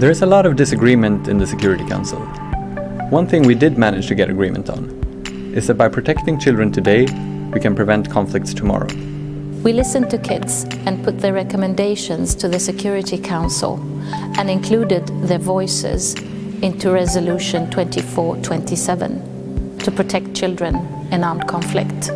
There is a lot of disagreement in the Security Council. One thing we did manage to get agreement on is that by protecting children today, we can prevent conflicts tomorrow. We listened to kids and put their recommendations to the Security Council and included their voices into Resolution 2427 to protect children in armed conflict.